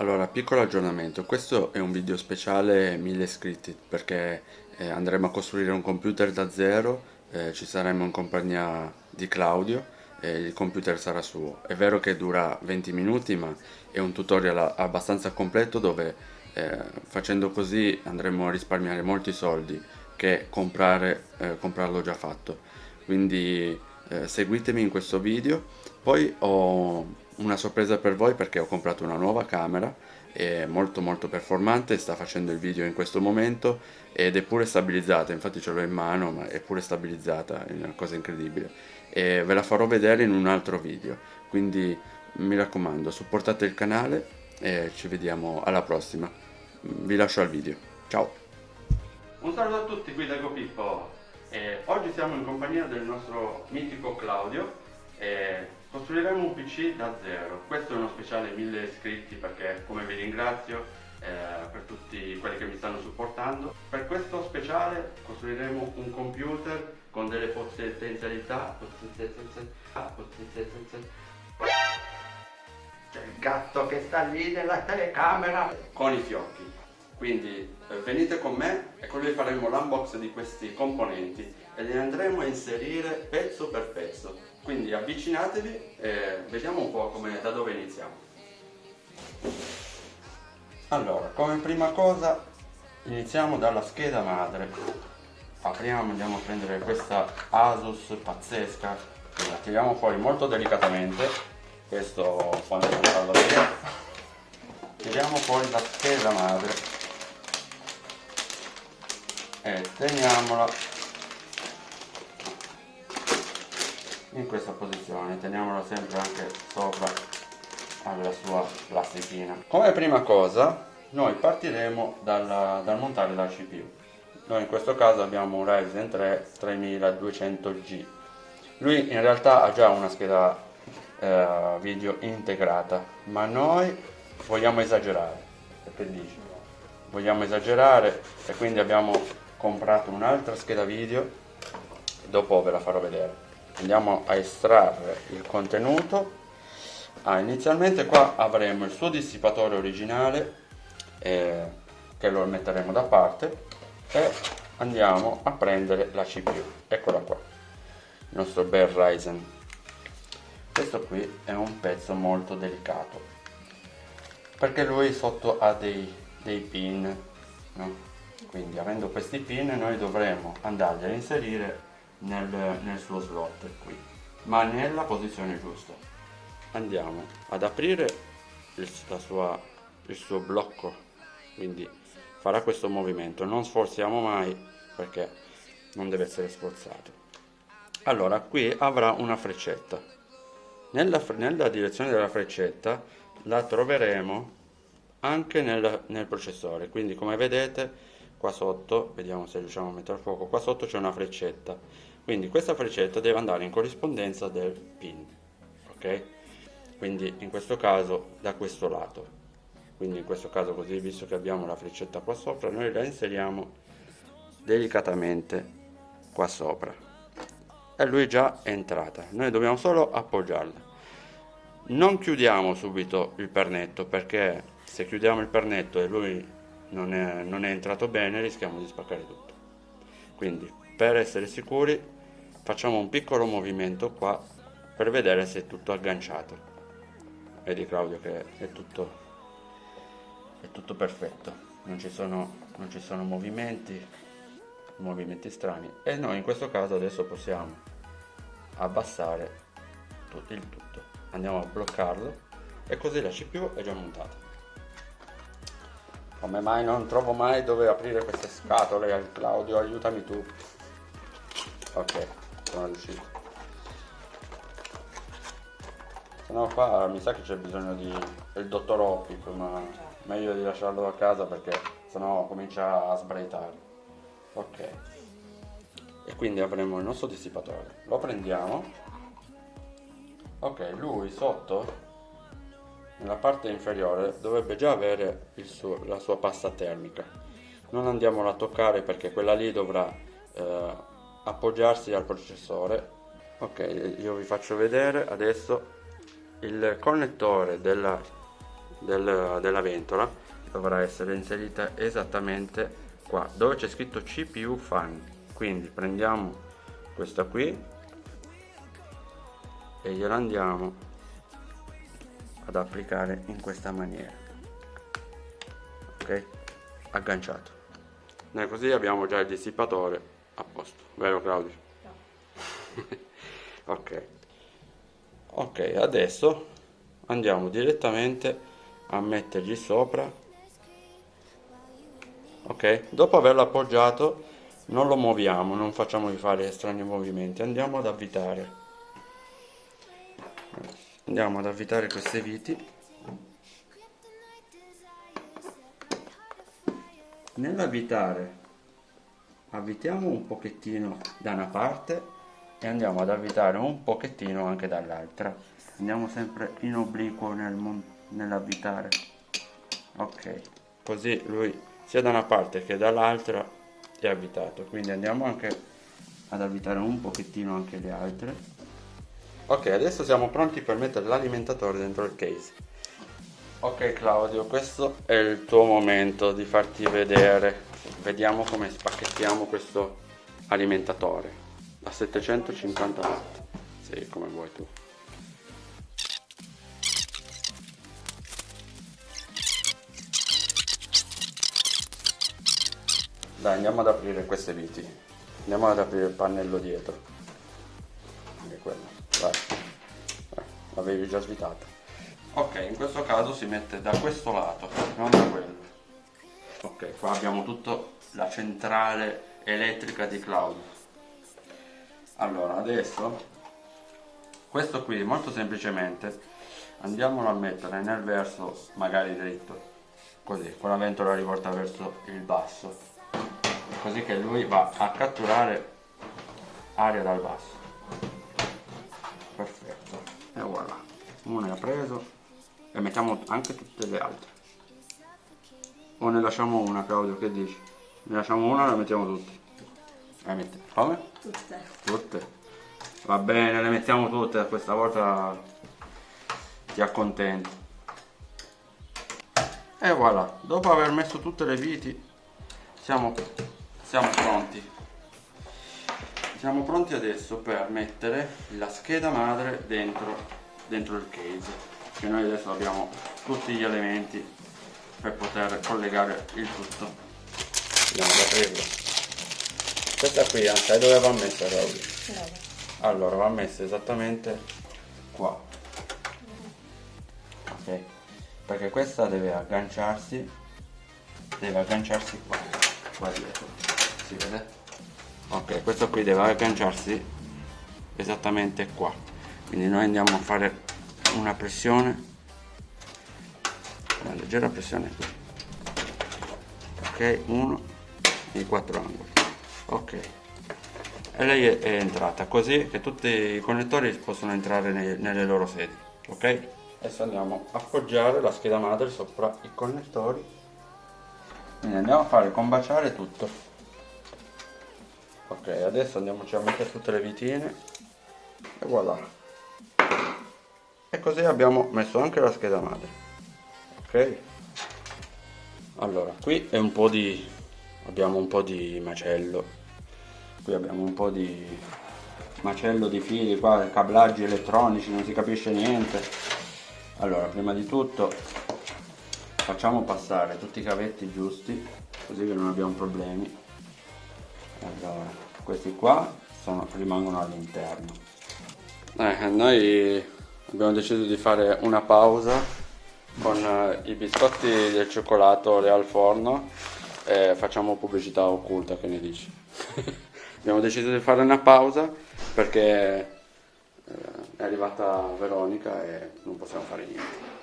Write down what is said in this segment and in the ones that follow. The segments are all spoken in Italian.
Allora, piccolo aggiornamento, questo è un video speciale 1000 iscritti perché eh, andremo a costruire un computer da zero, eh, ci saremo in compagnia di Claudio e il computer sarà suo. È vero che dura 20 minuti ma è un tutorial abbastanza completo dove eh, facendo così andremo a risparmiare molti soldi che comprare, eh, comprarlo già fatto. Quindi eh, seguitemi in questo video, poi ho una sorpresa per voi perché ho comprato una nuova camera è molto molto performante sta facendo il video in questo momento ed è pure stabilizzata infatti ce l'ho in mano ma è pure stabilizzata è una cosa incredibile. E ve la farò vedere in un altro video quindi mi raccomando supportate il canale e ci vediamo alla prossima. Vi lascio al video. Ciao. Un saluto a tutti qui da GoPippo eh, oggi siamo in compagnia del nostro mitico Claudio eh, Costruiremo un PC da zero, questo è uno speciale 1000 iscritti perché come vi ringrazio eh, per tutti quelli che mi stanno supportando. Per questo speciale costruiremo un computer con delle potenzialità, c'è il gatto che sta lì nella telecamera con i fiocchi. Quindi eh, venite con me e con lui faremo l'unbox di questi componenti e li andremo a inserire pezzo per pezzo quindi avvicinatevi e vediamo un po' come, da dove iniziamo. Allora come prima cosa iniziamo dalla scheda madre. Apriamo andiamo a prendere questa Asus pazzesca. La tiriamo fuori molto delicatamente. Questo quando non farlo via tiriamo fuori la scheda madre. E teniamola in questa posizione teniamolo sempre anche sopra alla sua plastichina come prima cosa noi partiremo dal, dal montare la CPU noi in questo caso abbiamo un Ryzen 3 3200G lui in realtà ha già una scheda eh, video integrata ma noi vogliamo esagerare che dici? vogliamo esagerare e quindi abbiamo comprato un'altra scheda video dopo ve la farò vedere andiamo a estrarre il contenuto. Ah, inizialmente qua avremo il suo dissipatore originale eh, che lo metteremo da parte e andiamo a prendere la CPU eccola qua il nostro bel Ryzen. Questo qui è un pezzo molto delicato perché lui sotto ha dei, dei pin no? quindi avendo questi pin noi dovremo andarli a inserire nel, nel suo slot qui. Ma nella posizione giusta. Andiamo ad aprire il, sua, il suo blocco. Quindi farà questo movimento. Non sforziamo mai perché non deve essere sforzato. Allora qui avrà una freccetta. Nella, nella direzione della freccetta la troveremo anche nel, nel processore. Quindi come vedete qua sotto vediamo se riusciamo a mettere a fuoco qua sotto c'è una freccetta quindi questa freccetta deve andare in corrispondenza del pin ok? Quindi in questo caso da questo lato. Quindi in questo caso così visto che abbiamo la freccetta qua sopra noi la inseriamo delicatamente qua sopra. E lui già è entrata. Noi dobbiamo solo appoggiarla. Non chiudiamo subito il pernetto perché se chiudiamo il pernetto e lui non è, non è entrato bene rischiamo di spaccare tutto. Quindi per essere sicuri facciamo un piccolo movimento qua per vedere se è tutto agganciato. Vedi Claudio che è tutto è tutto perfetto. Non ci sono, non ci sono movimenti movimenti strani. E noi in questo caso adesso possiamo abbassare il tutto. Andiamo a bloccarlo e così la CPU è già montata come mai non trovo mai dove aprire queste scatole Claudio? Aiutami tu ok sono riuscito. Se no qua mi sa che c'è bisogno di del dottor Oppic ma meglio di lasciarlo a casa perché sennò comincia a sbraitare. Ok. E quindi avremo il nostro dissipatore. Lo prendiamo. Ok lui sotto nella parte inferiore dovrebbe già avere suo, la sua pasta termica. Non andiamola a toccare perché quella lì dovrà eh, appoggiarsi al processore. Ok io vi faccio vedere adesso il connettore della del, della ventola dovrà essere inserita esattamente qua dove c'è scritto CPU fan. Quindi prendiamo questa qui e gliela andiamo ad applicare in questa maniera. Ok? Agganciato. E così abbiamo già il dissipatore a posto vero Claudio? No. ok ok adesso andiamo direttamente a mettergli sopra ok dopo averlo appoggiato non lo muoviamo non facciamogli fare strani movimenti andiamo ad avvitare andiamo ad avvitare queste viti nell'avvitare avvitiamo un pochettino da una parte e andiamo ad avvitare un pochettino anche dall'altra. Andiamo sempre in obliquo nel nell'avvitare. Ok così lui sia da una parte che dall'altra è avvitato. Quindi andiamo anche ad avvitare un pochettino anche le altre. Ok adesso siamo pronti per mettere l'alimentatore dentro il case. Ok Claudio questo è il tuo momento di farti vedere vediamo come spacchettiamo questo alimentatore. A 750 watt. Sì come vuoi tu. Dai andiamo ad aprire queste viti. Andiamo ad aprire il pannello dietro. Anche quello. Vai, vai. l'avevi già svitato. Ok in questo caso si mette da questo lato non da quello ok qua abbiamo tutto la centrale elettrica di Claudio. Allora adesso questo qui molto semplicemente andiamolo a mettere nel verso magari dritto così con la ventola rivolta verso il basso così che lui va a catturare aria dal basso. Perfetto. E voilà uno è preso e mettiamo anche tutte le altre o ne lasciamo una Claudio che dici? ne lasciamo una o le mettiamo tutte? le mettiamo come? tutte tutte va bene le mettiamo tutte questa volta ti accontento e voilà dopo aver messo tutte le viti siamo siamo pronti siamo pronti adesso per mettere la scheda madre dentro, dentro il case che noi adesso abbiamo tutti gli elementi per poter collegare il tutto. Andiamo ad aprirlo questa qui sai dove va messa Claudia? allora va messa esattamente qua. Ok? Perché questa deve agganciarsi deve agganciarsi qua qua dietro. Si vede? Ok questo qui deve agganciarsi esattamente qua. Quindi noi andiamo a fare una pressione una leggera pressione. Qui ok uno in quattro angoli. Ok. E lei è, è entrata così che tutti i connettori possono entrare nei, nelle loro sedi. Ok? Adesso andiamo a appoggiare la scheda madre sopra i connettori. Quindi andiamo a fare combaciare tutto. Ok adesso andiamoci a mettere tutte le vitine e voilà. E così abbiamo messo anche la scheda madre ok. Allora qui è un po' di abbiamo un po' di macello. Qui abbiamo un po' di macello di fili qua cablaggi elettronici non si capisce niente. Allora prima di tutto facciamo passare tutti i cavetti giusti così che non abbiamo problemi. Allora questi qua sono, rimangono all'interno. Eh, noi abbiamo deciso di fare una pausa con eh, i biscotti del cioccolato Real Forno e facciamo pubblicità occulta che ne dici? abbiamo deciso di fare una pausa perché eh, è arrivata Veronica e non possiamo fare niente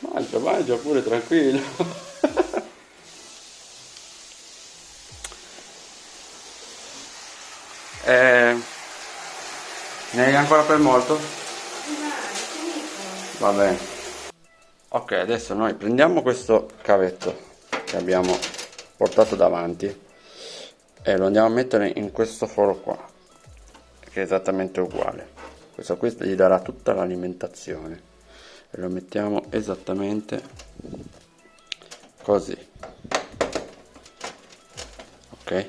mangia mangia pure tranquillo Eh, ne hai ancora per molto? Va bene. Ok, adesso noi prendiamo questo cavetto che abbiamo portato davanti e lo andiamo a mettere in questo foro qua, che è esattamente uguale. questo qui gli darà tutta l'alimentazione. E lo mettiamo esattamente così. Ok?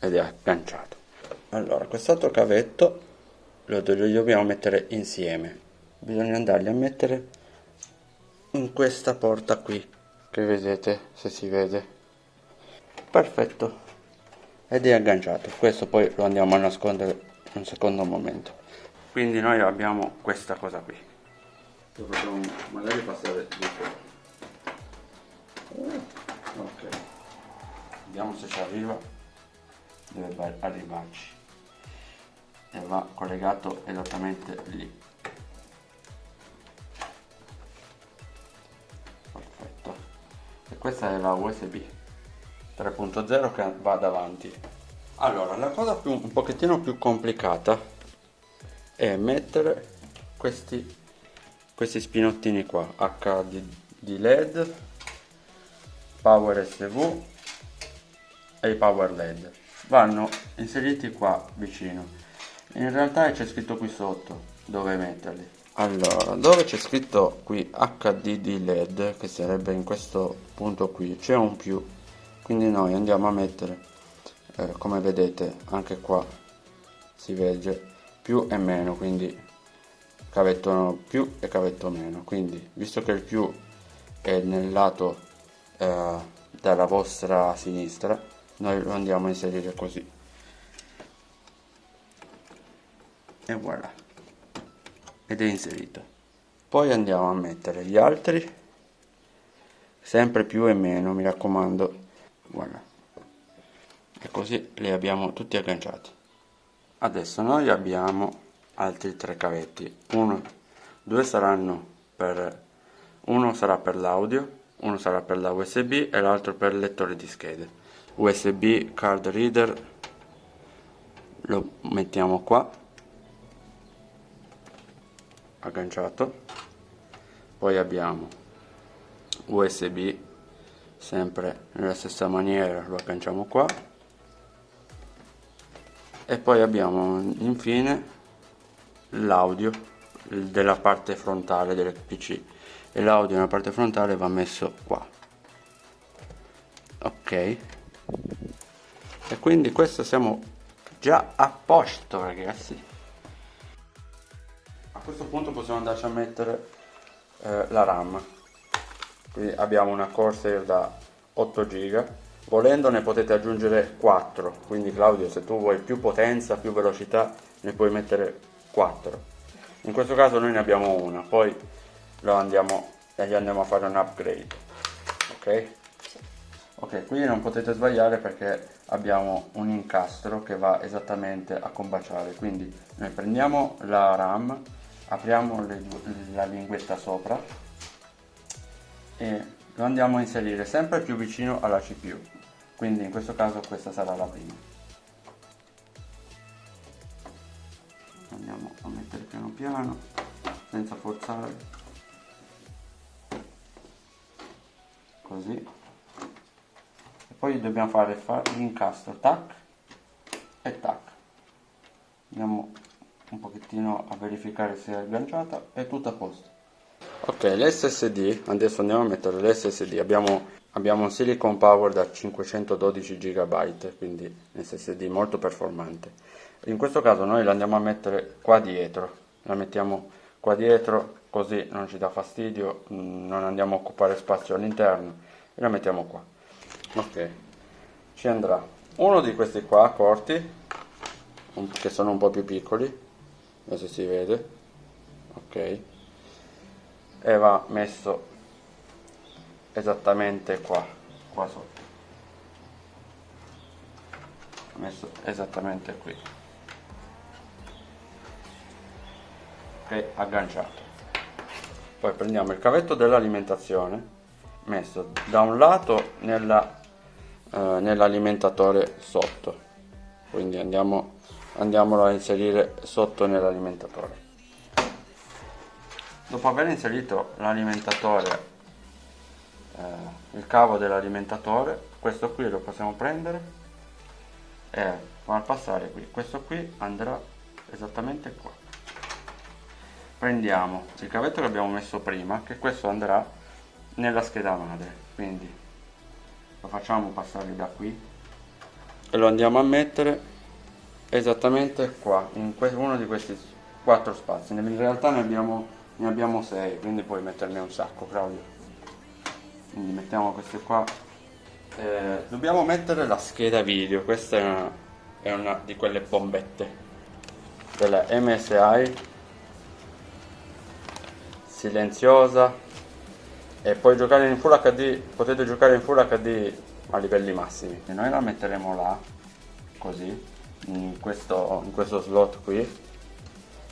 Ed è agganciato. Allora quest'altro cavetto lo dobbiamo mettere insieme bisogna andarli a mettere in questa porta qui. Che vedete se si vede. Perfetto. Ed è agganciato. Questo poi lo andiamo a nascondere un secondo momento. Quindi noi abbiamo questa cosa qui. Lo facciamo magari passare di qua ok. Vediamo se ci arriva. Deve arrivarci. E va collegato esattamente lì questa è la usb 3.0 che va davanti. Allora la cosa più, un pochettino più complicata è mettere questi questi spinottini qua HD led power SV e i power led vanno inseriti qua vicino. In realtà c'è scritto qui sotto dove metterli? Allora dove c'è scritto qui HDD LED che sarebbe in questo punto qui c'è un più. Quindi noi andiamo a mettere eh, come vedete anche qua si vede più e meno quindi cavetto più e cavetto meno. Quindi visto che il più è nel lato eh, della vostra sinistra noi lo andiamo a inserire così. E voilà ed è inserito. Poi andiamo a mettere gli altri. Sempre più e meno mi raccomando. Voilà. E così li abbiamo tutti agganciati. Adesso noi abbiamo altri tre cavetti. Uno due saranno per uno sarà per l'audio uno sarà per la usb e l'altro per il lettore di schede. Usb card reader lo mettiamo qua agganciato. Poi abbiamo usb sempre nella stessa maniera lo agganciamo qua. E poi abbiamo infine l'audio della parte frontale del pc e l'audio nella parte frontale va messo qua. Ok. E quindi questo siamo già a posto ragazzi questo punto possiamo andarci a mettere eh, la ram. Quindi abbiamo una Corsair da 8 giga. Volendo ne potete aggiungere 4 quindi Claudio se tu vuoi più potenza più velocità ne puoi mettere 4 in questo caso noi ne abbiamo una poi lo andiamo e gli andiamo a fare un upgrade. Ok? Ok qui non potete sbagliare perché abbiamo un incastro che va esattamente a combaciare. Quindi noi prendiamo la ram apriamo le, la linguetta sopra e lo andiamo a inserire sempre più vicino alla cpu quindi in questo caso questa sarà la prima. Andiamo a mettere piano piano senza forzare. Così. E poi dobbiamo fare l'incastro tac e tac. Andiamo un pochettino a verificare se è agganciata è tutto a posto. Ok l'ssd adesso andiamo a mettere l'ssd abbiamo abbiamo un silicon power da 512 GB quindi SSD molto performante. In questo caso noi la andiamo a mettere qua dietro. La mettiamo qua dietro così non ci dà fastidio mm, non andiamo a occupare spazio all'interno e la mettiamo qua. Ok ci andrà. Uno di questi qua corti che sono un po' più piccoli adesso si vede. Ok. E va messo esattamente qua qua sotto. Messo esattamente qui. Ok agganciato. Poi prendiamo il cavetto dell'alimentazione messo da un lato eh, nell'alimentatore sotto. Quindi andiamo andiamolo a inserire sotto nell'alimentatore. Dopo aver inserito l'alimentatore eh, il cavo dell'alimentatore questo qui lo possiamo prendere e far passare qui. Questo qui andrà esattamente qua. Prendiamo il cavetto che abbiamo messo prima che questo andrà nella scheda madre. Quindi lo facciamo passare da qui e lo andiamo a mettere esattamente qua in uno di questi quattro spazi. In realtà ne abbiamo, ne abbiamo sei quindi puoi metterne un sacco Claudio. Quindi mettiamo queste qua. Eh, dobbiamo mettere la scheda video. Questa è una, è una di quelle bombette. Della MSI silenziosa. E puoi giocare in Full HD potete giocare in Full HD a livelli massimi. E noi la metteremo là così in questo, in questo slot qui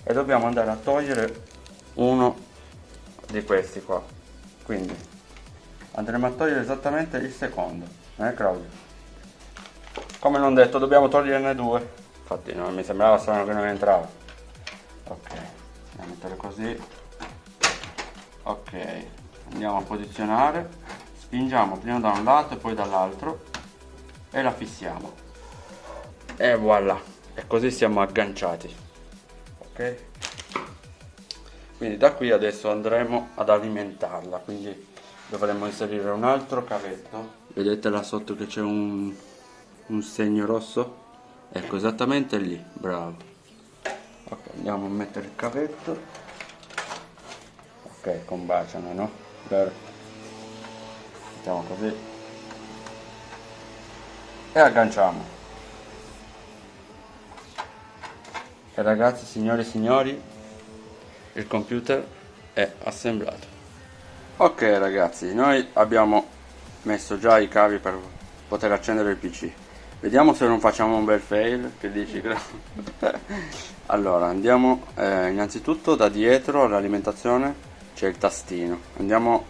e dobbiamo andare a togliere uno di questi qua. Quindi andremo a togliere esattamente il secondo eh Claudio? Come non detto dobbiamo toglierne due. Infatti non mi sembrava strano che non entrava. Ok andiamo a mettere così. Ok andiamo a posizionare. Spingiamo prima da un lato e poi dall'altro e la fissiamo e voilà. E così siamo agganciati. Ok? Quindi da qui adesso andremo ad alimentarla. Quindi dovremmo inserire un altro cavetto. Vedete là sotto che c'è un, un segno rosso? Ecco esattamente lì. Bravo. Ok andiamo a mettere il cavetto. Ok combaciano no? Vero. mettiamo così. E agganciamo e ragazzi signore e signori il computer è assemblato. Ok ragazzi noi abbiamo messo già i cavi per poter accendere il pc vediamo se non facciamo un bel fail che dici allora andiamo eh, innanzitutto da dietro all'alimentazione c'è il tastino. Andiamo,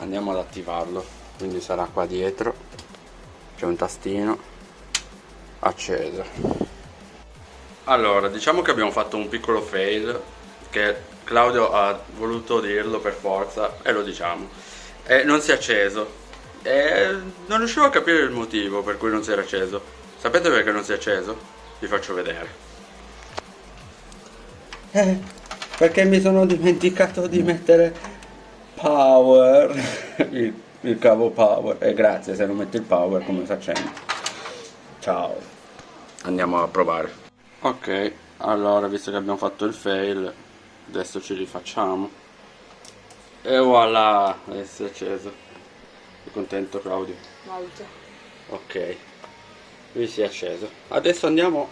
andiamo ad attivarlo. Quindi sarà qua dietro c'è un tastino accesa allora diciamo che abbiamo fatto un piccolo fail che Claudio ha voluto dirlo per forza e lo diciamo. E non si è acceso. E non riuscivo a capire il motivo per cui non si era acceso. Sapete perché non si è acceso? vi faccio vedere. Eh perché mi sono dimenticato di mettere power. Il, il cavo power. E grazie se non metto il power come si accende? Ciao. Andiamo a provare ok allora visto che abbiamo fatto il fail adesso ci rifacciamo. E voilà adesso è acceso. Sei contento Claudio? molto. Ok lui si è acceso. Adesso andiamo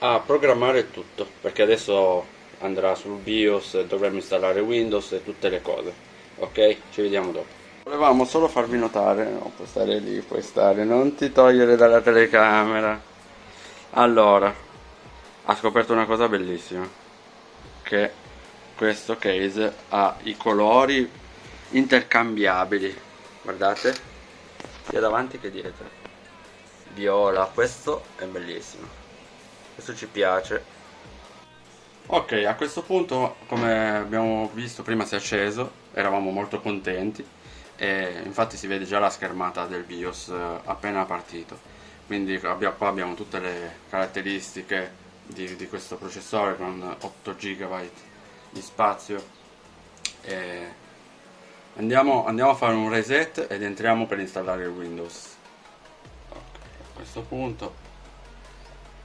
a programmare tutto perché adesso andrà sul BIOS dovremo installare Windows e tutte le cose. Ok ci vediamo dopo. Volevamo solo farvi notare no puoi stare lì puoi stare non ti togliere dalla telecamera. Allora ha scoperto una cosa bellissima che questo case ha i colori intercambiabili. Guardate sia davanti che dietro. Viola questo è bellissimo. Questo ci piace. Ok, a questo punto, come abbiamo visto prima si è acceso, eravamo molto contenti. E infatti si vede già la schermata del BIOS eh, appena partito. Quindi qua abbiamo tutte le caratteristiche di, di questo processore con 8 GB di spazio. E andiamo, andiamo a fare un reset ed entriamo per installare il Windows. Okay, a questo punto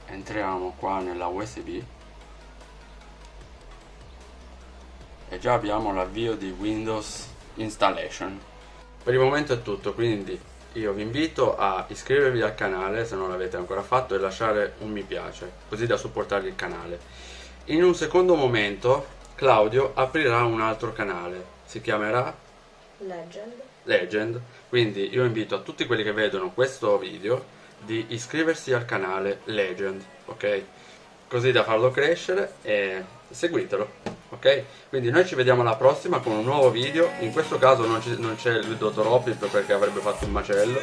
entriamo qua nella USB e già abbiamo l'avvio di Windows Installation. Per il momento è tutto, quindi io vi invito a iscrivervi al canale se non l'avete ancora fatto e lasciare un mi piace, così da supportare il canale. In un secondo momento Claudio aprirà un altro canale, si chiamerà Legend. Legend, quindi io invito a tutti quelli che vedono questo video di iscriversi al canale Legend, ok? Così da farlo crescere e seguitelo ok? Quindi noi ci vediamo alla prossima con un nuovo video, in questo caso non c'è il dottor Opip perché avrebbe fatto un macello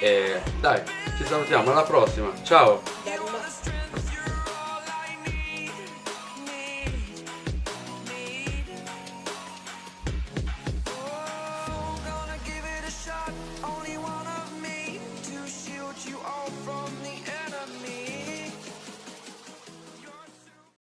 e dai, ci salutiamo alla prossima, ciao!